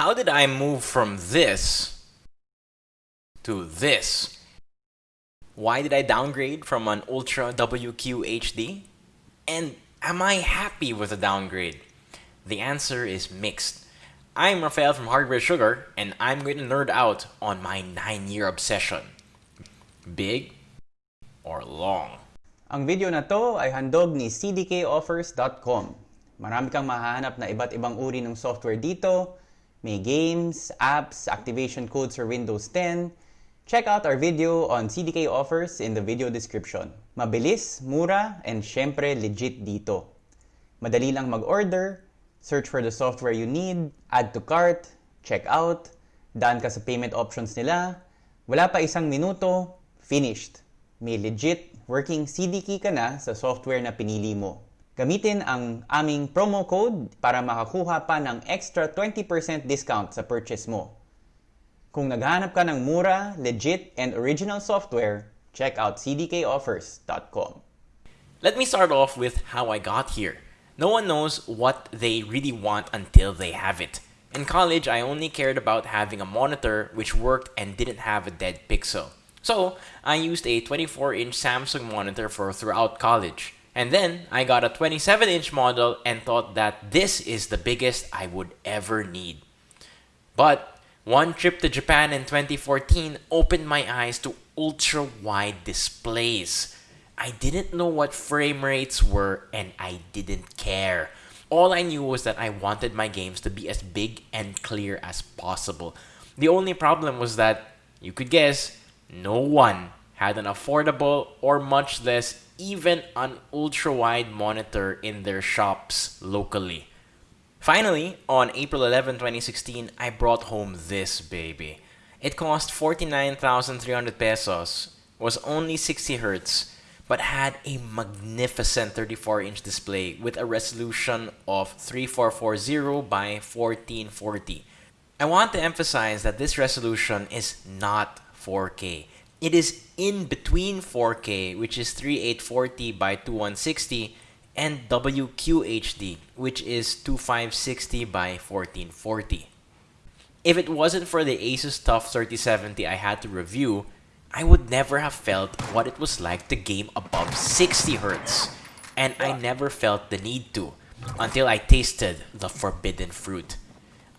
How did I move from this to this? Why did I downgrade from an Ultra WQ HD? And am I happy with the downgrade? The answer is mixed. I'm Rafael from Hardware Sugar, and I'm going to nerd out on my 9-year obsession. Big or long? Ang video na to ay handog ni cdkoffers.com. Marami kang mahahanap na iba't ibang uri ng software dito. May games, apps, activation codes for Windows 10. Check out our video on CDK offers in the video description. Mabilis, mura, and syempre legit dito. Madali lang mag-order, search for the software you need, add to cart, check out, daan ka sa payment options nila, wala pa isang minuto, finished. May legit working CD key ka na sa software na pinili mo. Gamitin ang aming promo code para makakuha pa ng extra 20% discount sa purchase mo. Kung naghahanap ka ng mura, legit, and original software, check out cdkoffers.com. Let me start off with how I got here. No one knows what they really want until they have it. In college, I only cared about having a monitor which worked and didn't have a dead pixel. So, I used a 24-inch Samsung monitor for throughout college. And then I got a 27 inch model and thought that this is the biggest I would ever need. But one trip to Japan in 2014 opened my eyes to ultra wide displays. I didn't know what frame rates were and I didn't care. All I knew was that I wanted my games to be as big and clear as possible. The only problem was that, you could guess, no one had an affordable or much less even an ultra-wide monitor in their shops locally. Finally, on April 11, 2016, I brought home this baby. It cost 49,300 pesos, was only 60 Hz, but had a magnificent 34-inch display with a resolution of 3440 by 1440. I want to emphasize that this resolution is not 4K. It is in between 4K, which is 3840 by 2160, and WQHD, which is 2560 by 1440. If it wasn't for the Asus TUF 3070 I had to review, I would never have felt what it was like to game above 60 Hz, and I never felt the need to until I tasted the forbidden fruit.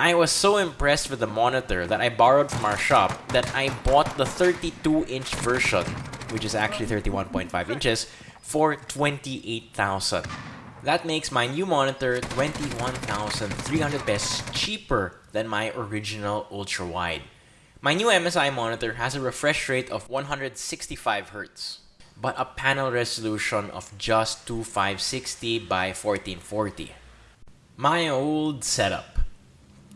I was so impressed with the monitor that I borrowed from our shop that I bought the 32-inch version, which is actually 31.5 inches, for 28,000. That makes my new monitor 21,300 pesos cheaper than my original ultra-wide. My new MSI monitor has a refresh rate of 165 Hz, but a panel resolution of just 2560 by 1440. My old setup.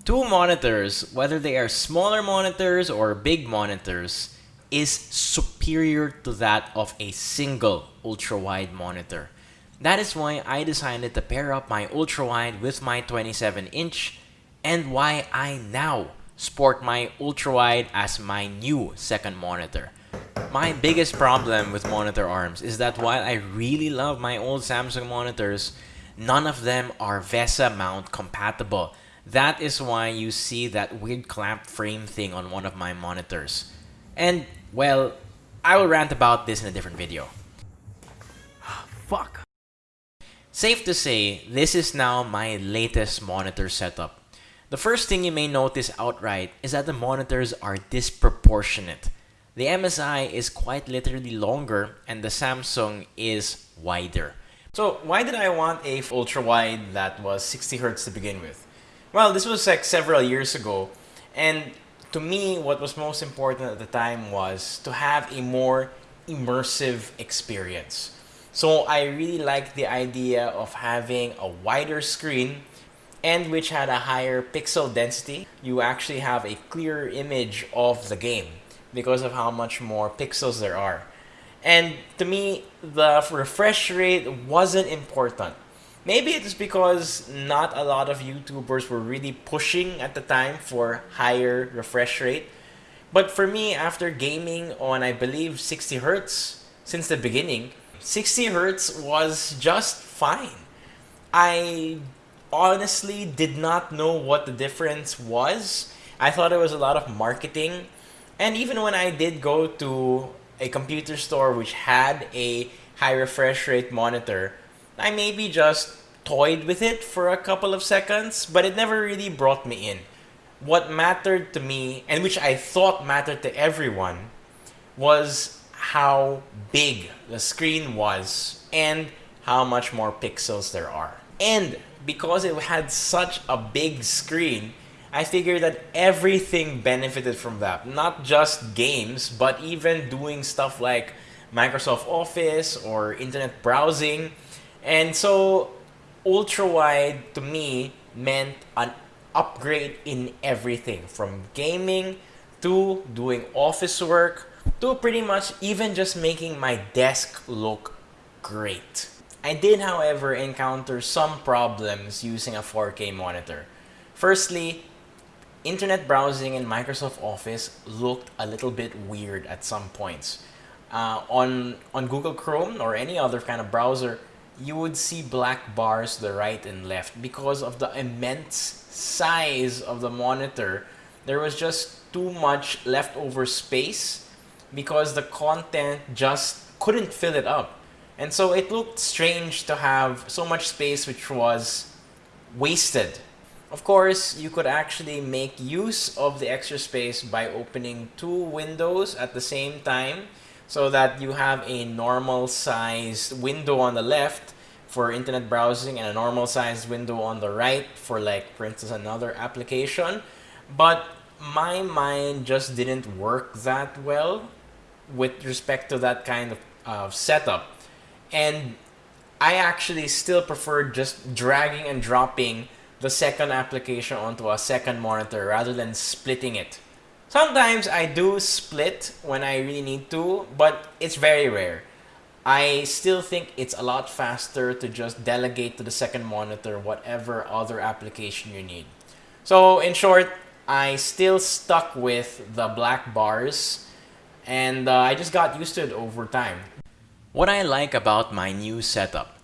Two monitors, whether they are smaller monitors or big monitors, is superior to that of a single ultra-wide monitor. That is why I decided to pair up my ultra-wide with my 27-inch and why I now sport my ultra-wide as my new second monitor. My biggest problem with monitor arms is that while I really love my old Samsung monitors, none of them are VESA mount compatible. That is why you see that weird clamp frame thing on one of my monitors. And, well, I will rant about this in a different video. Ah, fuck. Safe to say, this is now my latest monitor setup. The first thing you may notice outright is that the monitors are disproportionate. The MSI is quite literally longer and the Samsung is wider. So why did I want a ultra wide that was 60 Hz to begin with? Well, this was like several years ago. And to me, what was most important at the time was to have a more immersive experience. So I really liked the idea of having a wider screen and which had a higher pixel density. You actually have a clearer image of the game because of how much more pixels there are. And to me, the refresh rate wasn't important. Maybe it's because not a lot of YouTubers were really pushing at the time for higher refresh rate. But for me, after gaming on, I believe, 60 Hertz since the beginning, 60 Hertz was just fine. I honestly did not know what the difference was. I thought it was a lot of marketing. And even when I did go to a computer store which had a high refresh rate monitor, I maybe just toyed with it for a couple of seconds, but it never really brought me in. What mattered to me, and which I thought mattered to everyone, was how big the screen was and how much more pixels there are. And because it had such a big screen, I figured that everything benefited from that. Not just games, but even doing stuff like Microsoft Office or internet browsing. And so ultra wide to me meant an upgrade in everything from gaming to doing office work to pretty much even just making my desk look great. I did, however, encounter some problems using a 4K monitor. Firstly, internet browsing in Microsoft Office looked a little bit weird at some points. Uh, on, on Google Chrome or any other kind of browser, you would see black bars the right and left because of the immense size of the monitor. There was just too much leftover space because the content just couldn't fill it up. And so it looked strange to have so much space which was wasted. Of course, you could actually make use of the extra space by opening two windows at the same time so that you have a normal sized window on the left for internet browsing and a normal sized window on the right for like for instance another application. But my mind just didn't work that well with respect to that kind of uh, setup. And I actually still prefer just dragging and dropping the second application onto a second monitor rather than splitting it Sometimes I do split when I really need to, but it's very rare. I still think it's a lot faster to just delegate to the second monitor whatever other application you need. So in short, I still stuck with the black bars and uh, I just got used to it over time. What I like about my new setup.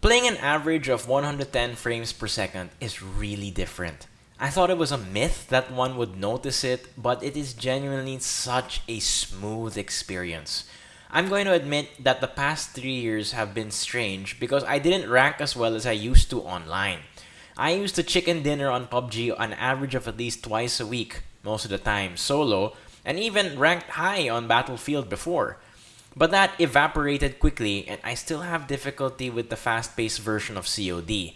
Playing an average of 110 frames per second is really different. I thought it was a myth that one would notice it, but it is genuinely such a smooth experience. I'm going to admit that the past three years have been strange because I didn't rank as well as I used to online. I used to chicken dinner on PUBG on average of at least twice a week, most of the time solo, and even ranked high on Battlefield before. But that evaporated quickly, and I still have difficulty with the fast paced version of COD.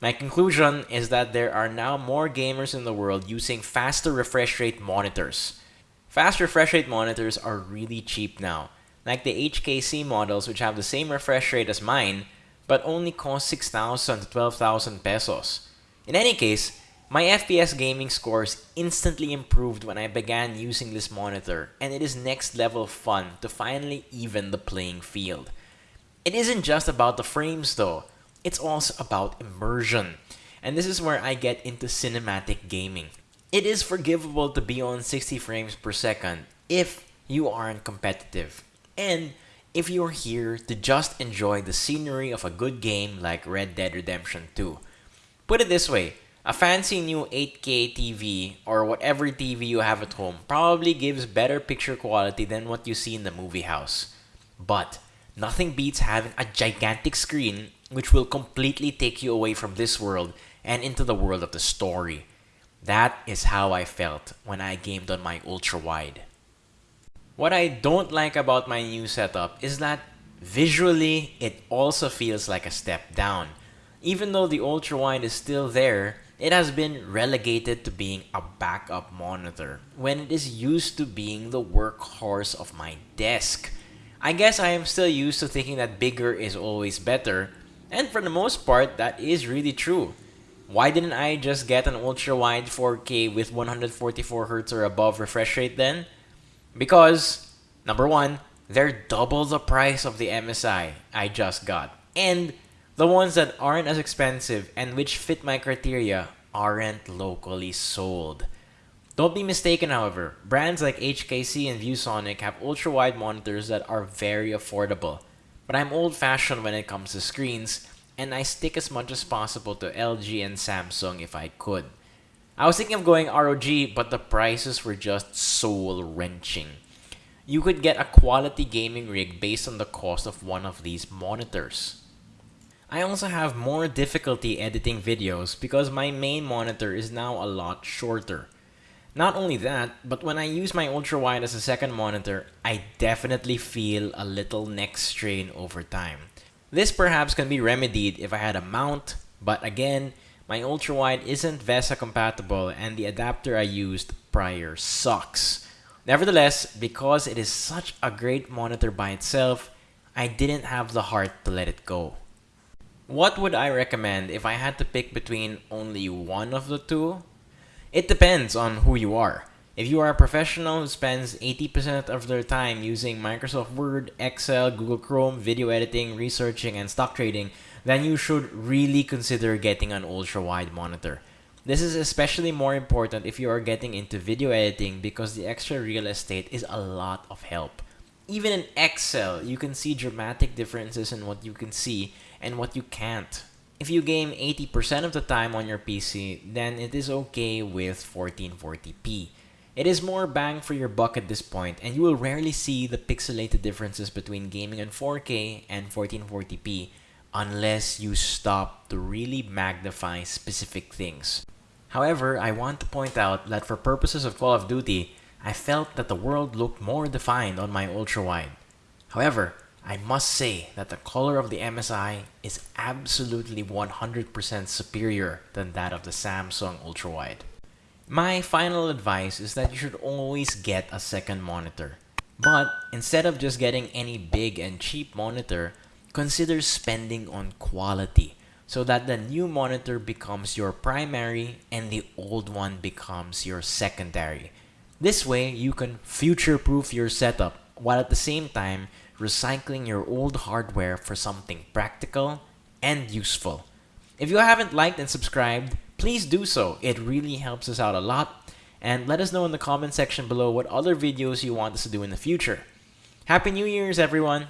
My conclusion is that there are now more gamers in the world using faster refresh rate monitors. Fast refresh rate monitors are really cheap now, like the HKC models which have the same refresh rate as mine, but only cost 6,000 to 12,000 pesos. In any case, my FPS gaming scores instantly improved when I began using this monitor, and it is next level fun to finally even the playing field. It isn't just about the frames though it's also about immersion. And this is where I get into cinematic gaming. It is forgivable to be on 60 frames per second if you aren't competitive. And if you're here to just enjoy the scenery of a good game like Red Dead Redemption 2. Put it this way, a fancy new 8K TV or whatever TV you have at home probably gives better picture quality than what you see in the movie house. But nothing beats having a gigantic screen which will completely take you away from this world and into the world of the story. That is how I felt when I gamed on my ultra wide. What I don't like about my new setup is that visually it also feels like a step down. Even though the ultra wide is still there, it has been relegated to being a backup monitor when it is used to being the workhorse of my desk. I guess I am still used to thinking that bigger is always better, and for the most part, that is really true. Why didn't I just get an ultra wide 4K with 144Hz or above refresh rate then? Because, number one, they're double the price of the MSI I just got. And the ones that aren't as expensive and which fit my criteria aren't locally sold. Don't be mistaken, however, brands like HKC and ViewSonic have ultra wide monitors that are very affordable but I'm old fashioned when it comes to screens, and I stick as much as possible to LG and Samsung if I could. I was thinking of going ROG, but the prices were just soul wrenching. You could get a quality gaming rig based on the cost of one of these monitors. I also have more difficulty editing videos because my main monitor is now a lot shorter. Not only that, but when I use my ultra wide as a second monitor, I definitely feel a little neck strain over time. This perhaps can be remedied if I had a mount, but again, my ultra wide isn't VESA compatible and the adapter I used prior sucks. Nevertheless, because it is such a great monitor by itself, I didn't have the heart to let it go. What would I recommend if I had to pick between only one of the two? It depends on who you are. If you are a professional who spends 80% of their time using Microsoft Word, Excel, Google Chrome, video editing, researching, and stock trading, then you should really consider getting an ultra-wide monitor. This is especially more important if you are getting into video editing because the extra real estate is a lot of help. Even in Excel, you can see dramatic differences in what you can see and what you can't. If you game 80% of the time on your PC, then it is okay with 1440p. It is more bang for your buck at this point, and you will rarely see the pixelated differences between gaming in 4K and 1440p unless you stop to really magnify specific things. However, I want to point out that for purposes of Call of Duty, I felt that the world looked more defined on my ultra-wide. However, I must say that the color of the MSI is absolutely 100% superior than that of the Samsung ultra-wide. My final advice is that you should always get a second monitor. But instead of just getting any big and cheap monitor, consider spending on quality so that the new monitor becomes your primary and the old one becomes your secondary. This way, you can future-proof your setup while at the same time recycling your old hardware for something practical and useful. If you haven't liked and subscribed, please do so. It really helps us out a lot. And let us know in the comment section below what other videos you want us to do in the future. Happy New Year's, everyone!